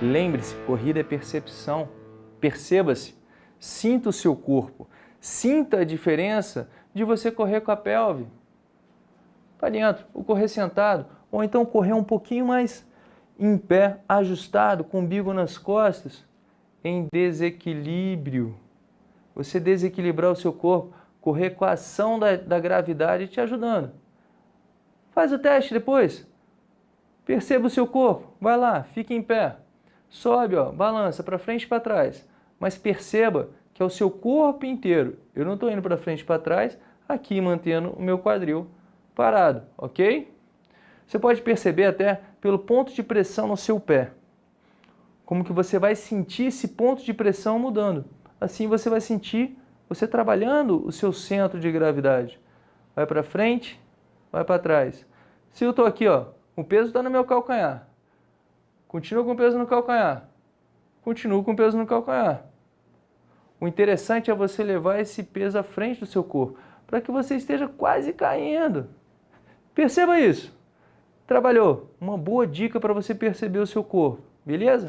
Lembre-se, corrida é percepção. Perceba-se, sinta o seu corpo, sinta a diferença de você correr com a pelve para dentro, ou correr sentado, ou então correr um pouquinho mais em pé, ajustado, com o umbigo nas costas, em desequilíbrio. Você desequilibrar o seu corpo, correr com a ação da, da gravidade te ajudando. Faz o teste depois. Perceba o seu corpo. Vai lá, fique em pé. Sobe, ó, balança para frente e para trás. Mas perceba que é o seu corpo inteiro. Eu não estou indo para frente e para trás, aqui mantendo o meu quadril parado, ok? Você pode perceber até pelo ponto de pressão no seu pé. Como que você vai sentir esse ponto de pressão mudando. Assim você vai sentir você trabalhando o seu centro de gravidade. Vai para frente, vai para trás. Se eu estou aqui, ó, o peso está no meu calcanhar. Continua com peso no calcanhar. Continuo com peso no calcanhar. O interessante é você levar esse peso à frente do seu corpo, para que você esteja quase caindo. Perceba isso. Trabalhou. Uma boa dica para você perceber o seu corpo. Beleza?